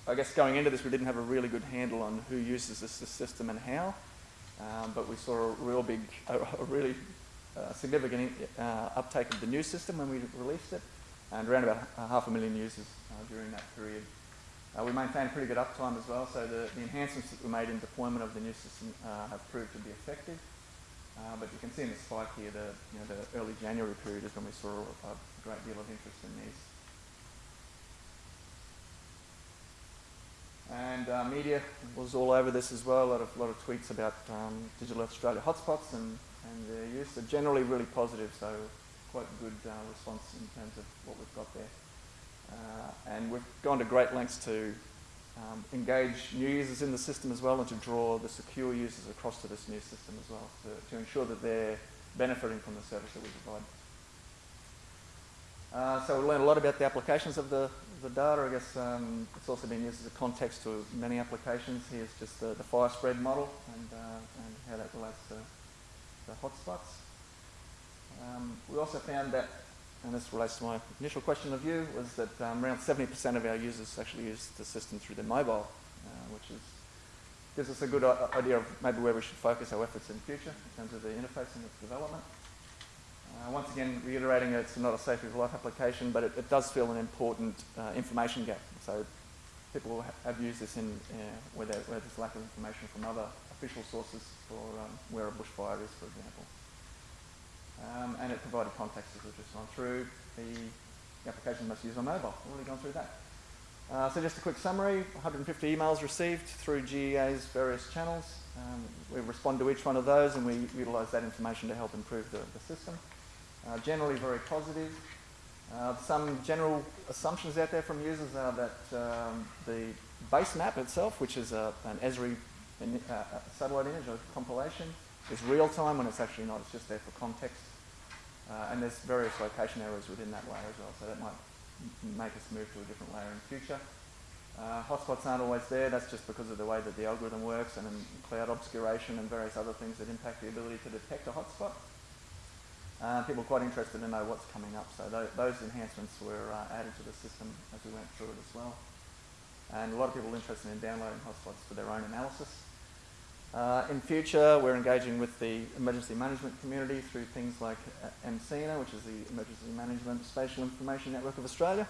[SPEAKER 11] I guess going into this, we didn't have a really good handle on who uses this, this system and how, um, but we saw a real big, a, a really uh, significant uh, uptake of the new system when we released it, and around about half a million users uh, during that period. Uh, we maintained pretty good uptime as well, so the, the, enhancements that we made in deployment of the new system uh, have proved to be effective. but you can see in the spike here, the, you know, the early January period is when we saw a, a great deal of interest in these. And uh, media was all over this as well. A lot of, lot of tweets about um, Digital Australia hotspots and and their use are generally really positive, so quite good uh, response in terms of what we've got there. Uh, and we've gone to great lengths to um, engage new users in the system as well and to draw the secure users across to this new system as well to, to ensure that they're benefiting from the service that we provide. Uh, so we learned a lot about the applications of the, the data. I guess um, it's also been used as a context to many applications. Here's just the, the fire spread model and, uh, and how that relates to the hotspots. Um, we also found that, and this relates to my initial question of you, was that um, around 70% of our users actually use the system through their mobile, uh, which is, gives us a good idea of maybe where we should focus our efforts in future in terms of the interface and its development. Uh, once again, reiterating it's not a safety of life application, but it, it does fill an important uh, information gap. So people have used this in uh, where, where there's lack of information from other official sources for um, where a bushfire is, for example. Um, and it provided context as we've just gone through. The, the application must use on mobile. We've already gone through that. Uh, so just a quick summary, 150 emails received through DEA's various channels, Um, we respond to each one of those and we utilise that information to help improve the, the system. Uh, generally very positive. Uh, some general assumptions out there from users are that um, the base map itself, which is a, an Esri in, uh, satellite image or compilation, is real time when it's actually not. It's just there for context. Uh, and there's various location errors within that layer as well, so that might make us move to a different layer in the future. Uh, hotspots aren't always there, that's just because of the way that the algorithm works and in cloud obscuration and various other things that impact the ability to detect a hotspot. Uh, people are quite interested to know what's coming up, so tho- those enhancements were uh, added to the system as we went through it as well. And a lot of people are interested in downloading hotspots for their own analysis. Uh, in future, we're engaging with the emergency management community through things like uh, EMSINA, which is the Emergency Management Spatial Information Network of Australia.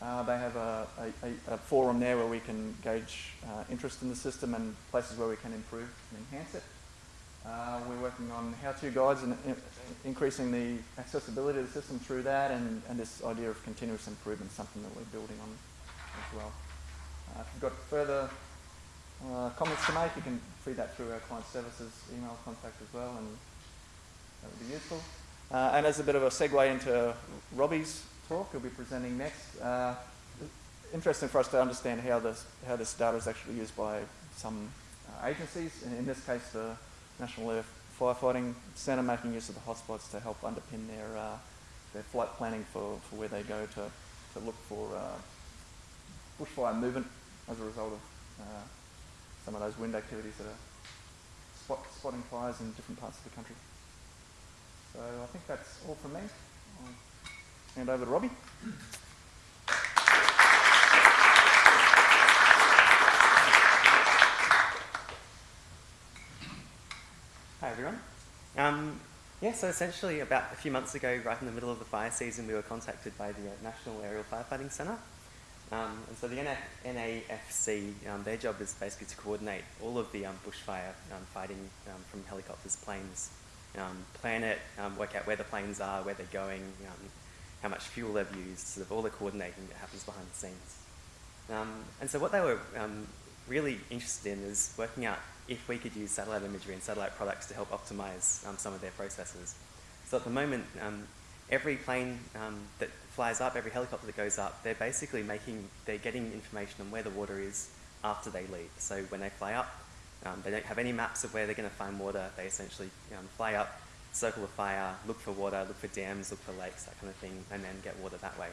[SPEAKER 11] Uh, they have a, a, a, forum there where we can gauge uh, interest in the system and places where we can improve and enhance it. Uh, we're working on how-to guides and in, increasing the accessibility of the system through that and, and this idea of continuous improvement, something that we're building on as well. Uh, if you've got further uh, comments to make, you can feed that through our client services email contact as well, and that would be useful. Uh, and as a bit of a segue into Robbie's talk, he'll be presenting next. Uh, interesting for us to understand how this how this data is actually used by some uh, agencies, and in this case, the National Aerial Firefighting Centre making use of the hotspots to help underpin their uh, their flight planning for, for where they go to to look for uh, bushfire movement as a result of some of those wind activities that are spot, spotting fires in different parts of the country. So I think that's all from me. I'll hand over to Robbie.
[SPEAKER 12] Hi everyone. Um, yeah, so essentially about a few months ago, right in the middle of the fire season, we were contacted by the uh, National Aerial Firefighting Centre. Um, and so the NA- NAFC, um, their job is basically to coordinate all of the um, bushfire um, fighting um, from helicopters, planes, um, plan it, work out where the planes are, where they're going, how much fuel they've used, sort of all the coordinating that happens behind the scenes. And so what they were really interested in is working out if we could use satellite imagery and satellite products to help optimize some of their processes. So at the moment, every plane that flies up, every helicopter that goes up, they're basically making, they're getting information on where the water is after they leave. So when they fly up, um, they don't have any maps of where they're going to find water. They essentially um, fly up, circle the fire, look for water, look for dams, look for lakes, that kind of thing, and then get water that way.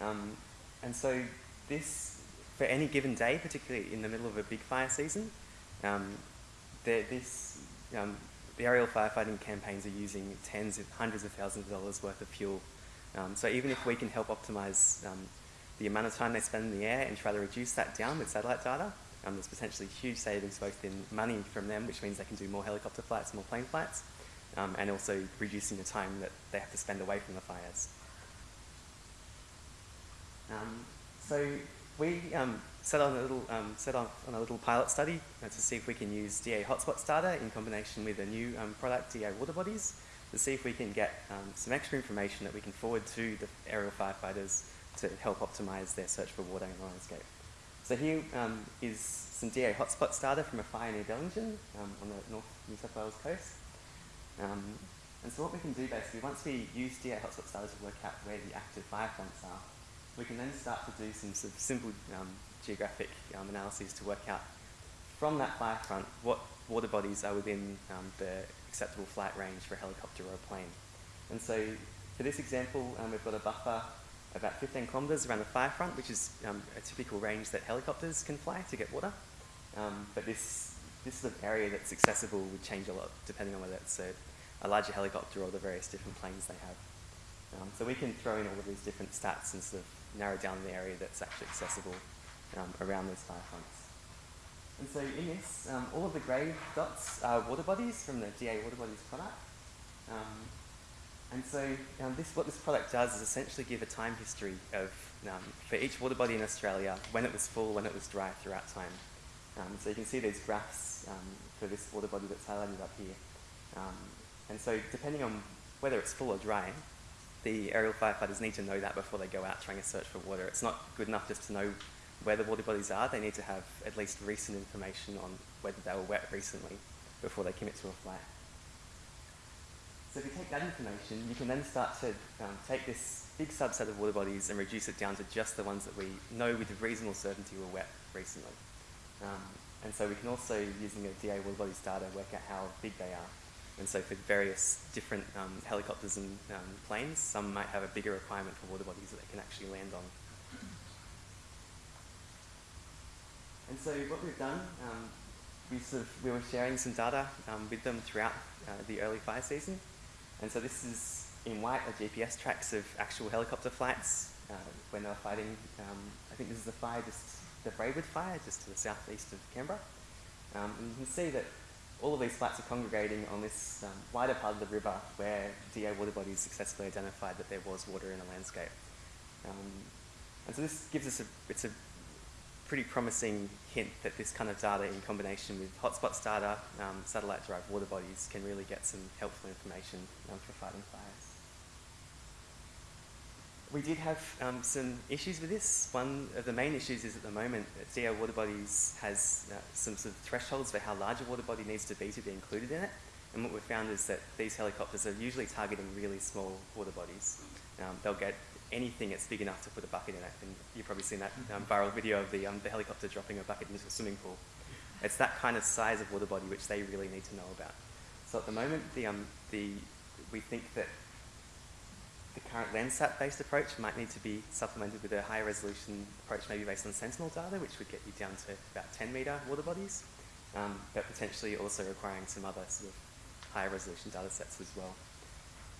[SPEAKER 12] Um, and so this, for any given day, particularly in the middle of a big fire season, um, this, um, the aerial firefighting campaigns are using tens of hundreds of thousands of dollars worth of fuel. Um, so even if we can help optimize um, the amount of time they spend in the air and try to reduce that down with satellite data, um, there's potentially huge savings both in money from them, which means they can do more helicopter flights, more plane flights, um, and also reducing the time that they have to spend away from the fires. Um, so we um, set on a little um, set on, on a little pilot study uh, to see if we can use DA hotspots data in combination with a new um, product, DA water bodies, to see if we can get um, some extra information that we can forward to the aerial firefighters to help optimize their search for water in the landscape. So here um, is some DA hotspots data from a fire near Bellingen um, on the North New South Wales coast. Um, and so what we can do basically, once we use DA hotspots data to work out where the active fire fronts are, we can then start to do some sort of simple um, geographic um, analyses to work out from that fire front what water bodies are within the acceptable flight range for a helicopter or a plane. And so for this example, um, we've got a buffer about 15 kilometres around the fire front, which is um, a typical range that helicopters can fly to get water. Um, but this, this sort of area that's accessible would change a lot depending on whether it's a, a larger helicopter or the various different planes they have. Um, so we can throw in all of these different stats and sort of narrow down the area that's actually accessible um, around those fire fronts. And so in this, um, all of the grey dots are water bodies from the DA water bodies product. Um, and so um, this, what this product does is essentially give a time history of, um, for each water body in Australia, when it was full, when it was dry throughout time. Um, so you can see these graphs for this water body that's highlighted up here. And so depending on whether it's full or dry, the aerial firefighters need to know that before they go out trying to search for water. It's not good enough just to know where the water bodies are. They need to have at least recent information on whether they were wet recently before they commit to a flight. So if you take that information, you can then start to um, take this big subset of water bodies and reduce it down to just the ones that we know with reasonable certainty were wet recently. Um, and so we can also, using a DA water bodies data, work out how big they are. And so for various different um, helicopters and um, planes, some might have a bigger requirement for water bodies that they can actually land on. And so what we've done, um, we, sort of, we were sharing some data um, with them throughout uh, the early fire season. And so this is in white are GPS tracks of actual helicopter flights uh, when they were fighting. Um, I think this is the fire, just the Braidwood fire, just to the southeast of Canberra. Um, and you can see that all of these flights are congregating on this um, wider part of the river where DA water bodies successfully identified that there was water in the landscape. Um, and so this gives us a, it's a pretty promising hint that this kind of data in combination with hotspots data, um, satellite-derived water bodies can really get some helpful information um, for fighting fires. We did have um, some issues with this. One of the main issues is at the moment that DA water bodies has uh, some sort of thresholds for how large a water body needs to be to be included in it. And what we've found is that these helicopters are usually targeting really small water bodies. Um, they'll get anything that's big enough to put a bucket in it. And you've probably seen that um, viral video of the, um, the helicopter dropping a bucket into a swimming pool. It's that kind of size of water body which they really need to know about. So at the moment, the, um, the, we think that the current Landsat-based approach might need to be supplemented with a higher resolution approach, maybe based on Sentinel data, which would get you down to about 10 metre water bodies, um, but potentially also requiring some other sort of higher resolution data sets as well.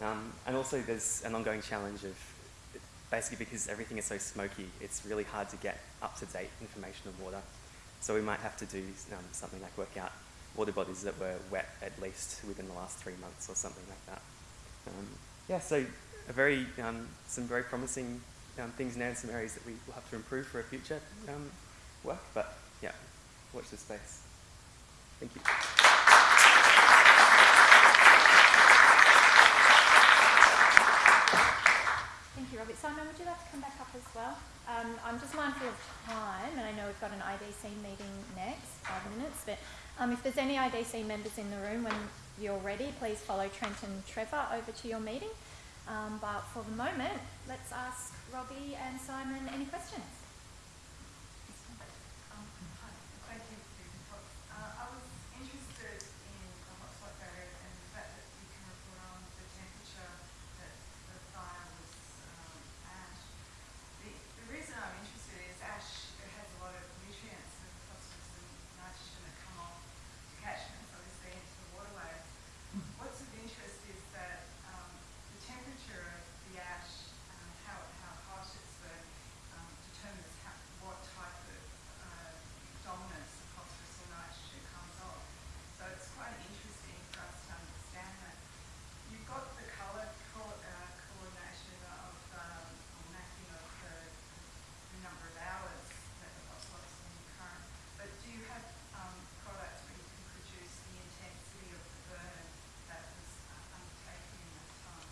[SPEAKER 12] Um, and also there's an ongoing challenge of basically because everything is so smoky, it's really hard to get up-to-date information of water. So we might have to do um, something like work out water bodies that were wet at least within the last three months or something like that. Um, yeah, so a very, um, some very promising um, things now in some areas that we will have to improve for a future um, work, but yeah, watch this space. Thank you.
[SPEAKER 1] Simon, would you like to come back up as well? Um, I'm just mindful of time, and I know we've got an IDC meeting next, five minutes, but um, if there's any IDC members in the room when you're ready, please follow Trent and Trevor over to your meeting. Um, but for the moment, let's ask Robbie and Simon any questions.
[SPEAKER 3] Um, hi, thank you for your talk. Uh, I was interested in the hotspot data and the fact that you can report on the temperature that the fire was um, at. The, the reason I'm interested is ash it has a lot of nutrients and phosphorus and nitrogen that come off the catchments, obviously into the waterways. What's of interest is that um, the temperature of the ash, um, how, how hot it's burned, um, determines how, what type of uh, dominance of phosphorus or nitrogen comes off. So it's quite interesting for us to understand that. You've got the colour co- uh, coordination of um, or mapping of the, the number of hours that the phosphorus in the current, but do you have um, products where you can produce the intensity of the burn that was uh, undertaken in that time?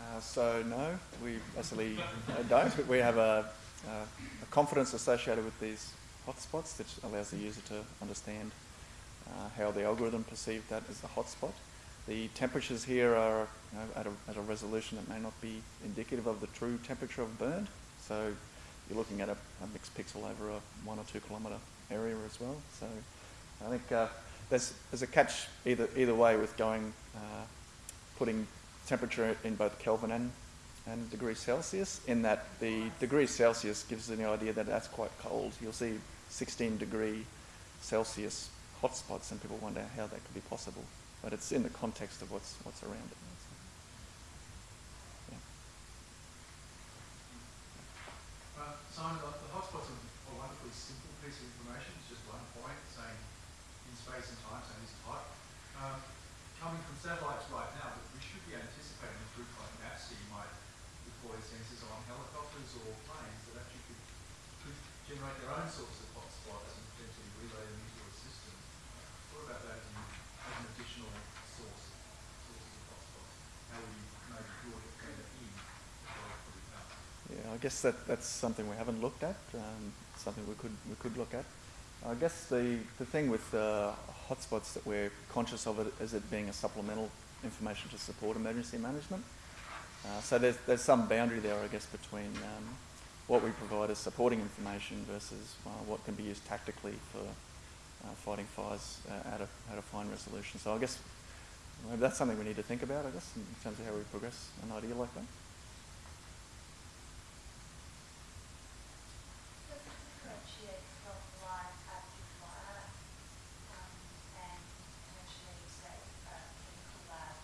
[SPEAKER 11] Uh, so no, we basically uh, don't. But we have a, uh, a confidence associated with these hotspots that allows the user to understand uh, how the algorithm perceived that as a hotspot. The temperatures here are you know, at, a, at a resolution that may not be indicative of the true temperature of burn. So you're looking at a, a mixed pixel over a one or two kilometre area as well. So I think uh, there's, there's a catch either, either way with going, uh, putting temperature in both Kelvin and, and degrees Celsius, in that the degrees Celsius gives us the idea that that's quite cold. You'll see 16 degree Celsius hotspots and people wonder how that could be possible. But it's in the context of what's, what's around it.
[SPEAKER 10] Uh, Simon, the, hotspots are a wonderfully simple piece of information. It's just one point saying in space and time, saying this type. Um, coming from satellites right now, but we should be anticipating a group like NAFC might deploy sensors on helicopters or planes that actually could, could generate their own sorts of hotspots and potentially relay them into a system. What about that as as an additional source, sources of hotspots? How you maybe draw further in?
[SPEAKER 11] Yeah, I guess that, that's something we haven't looked at, um, something we could, we could look at. I guess the, the thing with uh, hotspots that we're conscious of it is it being a supplemental information to support emergency management. Uh, so there's, there's some boundary there, I guess, between um, what we provide as supporting information versus uh, what can be used tactically for uh, fighting fires uh, at, a, at a fine resolution. So I guess maybe that's something we need to think about, I guess, in terms of how we progress an idea like that.
[SPEAKER 6] Does it differentiate from live active fire um, and potentially, say, a chemical lab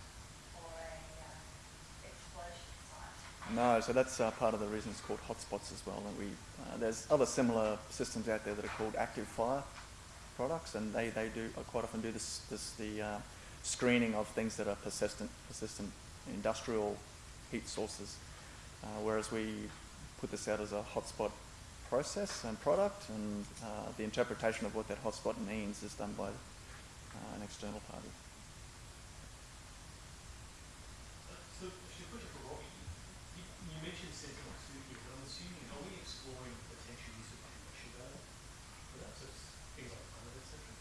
[SPEAKER 6] or a uh, explosion site?
[SPEAKER 11] No, so that's uh, part of the reason it's called hotspots as well. And we, uh, there's other similar systems out there that are called active fire products, and they, they do uh, quite often do this, this the uh, screening of things that are persistent, persistent industrial heat sources. Uh, whereas we put this out as a hotspot process and product, and uh, the interpretation of what that hotspot means is done by an external party.
[SPEAKER 5] Uh, so, actually, a question for Robbie. You, you mentioned Sentinel-2 here, but I'm assuming, are we exploring potential use of commercial data for that? So it's things like Planet, et cetera?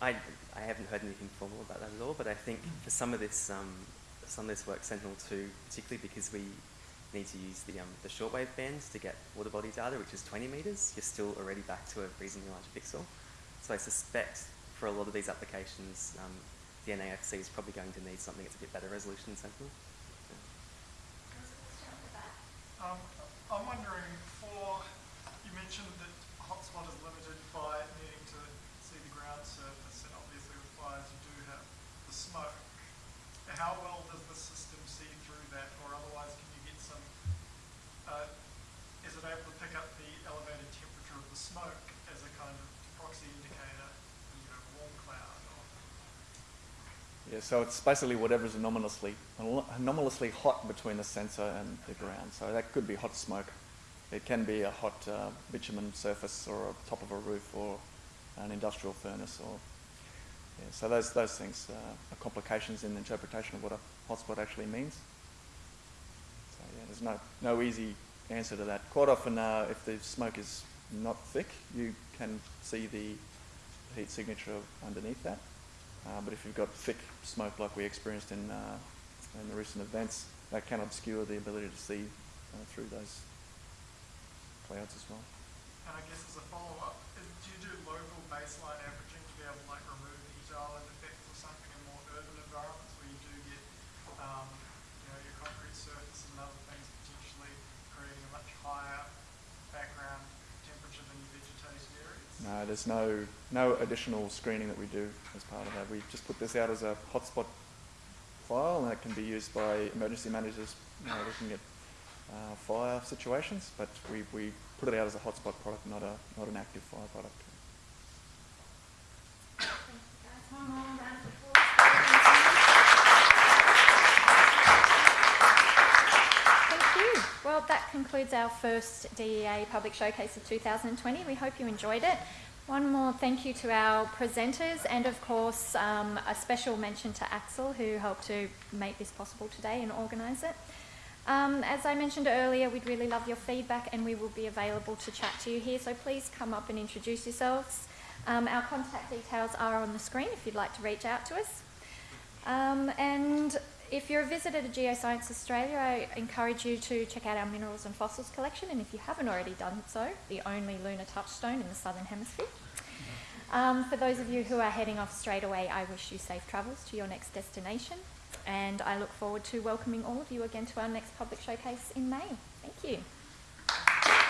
[SPEAKER 12] I, I haven't heard anything formal about that at all, but I think for some of this um, some of this work, Sentinel-2, particularly because we need to use the, um, the shortwave bands to get water body data, which is 20 metres, you're still already back to a reasonably large pixel. So I suspect for a lot of these applications, um, the NAFC is probably going to need something that's a bit better resolution than Sentinel.
[SPEAKER 9] Um, I'm wondering for, you mentioned that hotspot is limited by needing to see the ground surface and obviously with fires you do have the smoke. How well does the system see through that or otherwise can you get some, uh, is it able to pick up the elevated temperature of the smoke as a kind of proxy indicator, you know, warm cloud?
[SPEAKER 11] Yeah, so it's basically whatever's anomalously anomalously hot between the sensor and the ground. So that could be hot smoke. It can be a hot uh, bitumen surface or a top of a roof or an industrial furnace or yeah, so those those things uh, are complications in the interpretation of what a hotspot actually means. So yeah, there's no no easy answer to that. Quite often, uh, if the smoke is not thick, you can see the heat signature underneath that. Uh, but if you've got thick smoke like we experienced in, uh, in the recent events, that can obscure the ability to see uh, through those clouds as well.
[SPEAKER 9] And I guess as a follow-up, do you do local baseline to be able to like something in more urban environments where you do get, um, you know, your concrete surface and other things potentially creating a much higher background temperature than your vegetated areas?
[SPEAKER 11] No, there's no, no additional screening that we do as part of that. We just put this out as a hotspot file and it can be used by emergency managers you know, looking at uh, fire situations, but we, we put it out as a hotspot product, not, a, not an active fire product.
[SPEAKER 1] Thank you, guys. One more round of applause for Thank you. Well, that concludes our first DEA Public Showcase of 2020. We hope you enjoyed it. One more thank you to our presenters and of course um, a special mention to Axel who helped to make this possible today and organise it. Um, as I mentioned earlier, we'd really love your feedback and we will be available to chat to you here, so please come up and introduce yourselves. Um, our contact details are on the screen if you'd like to reach out to us. Um, and if you're a visitor to Geoscience Australia, I encourage you to check out our minerals and fossils collection, and if you haven't already done so, the only lunar touchstone in the southern hemisphere. Um, for those of you who are heading off straight away, I wish you safe travels to your next destination, and I look forward to welcoming all of you again to our next public showcase in May. Thank you.